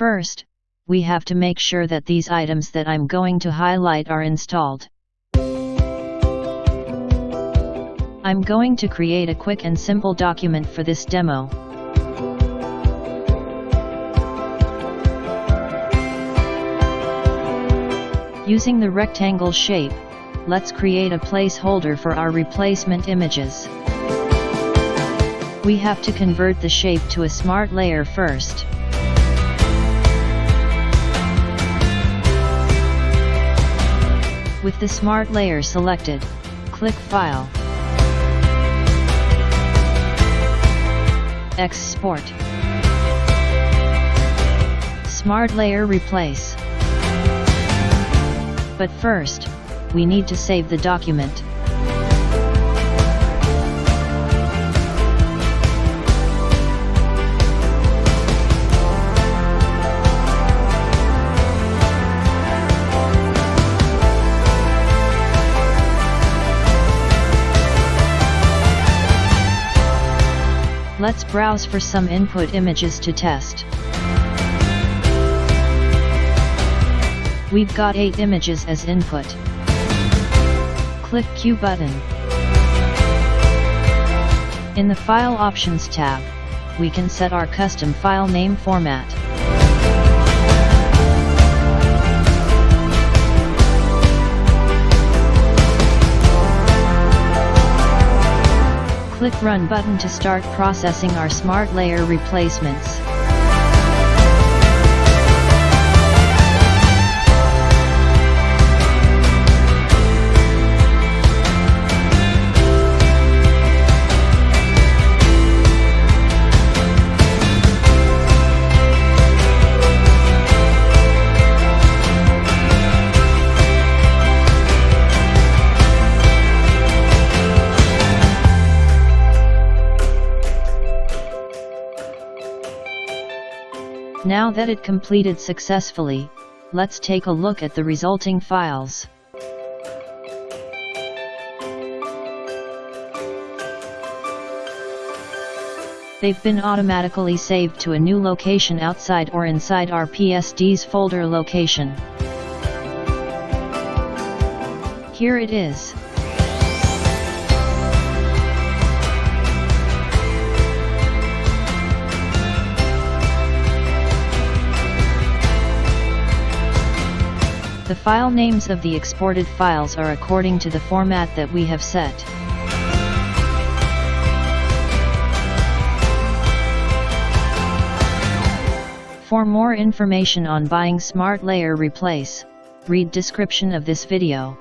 First, we have to make sure that these items that I'm going to highlight are installed. I'm going to create a quick and simple document for this demo. Using the rectangle shape, let's create a placeholder for our replacement images. We have to convert the shape to a smart layer first. With the smart layer selected, click File. Export. Smart layer replace. But first, we need to save the document. Let's browse for some input images to test. We've got 8 images as input. Click Queue button. In the File Options tab, we can set our custom file name format. Click Run button to start processing our Smart Layer replacements. Now that it completed successfully, let's take a look at the resulting files. They've been automatically saved to a new location outside or inside our PSD's folder location. Here it is. The file names of the exported files are according to the format that we have set. For more information on buying Smart Layer Replace, read description of this video.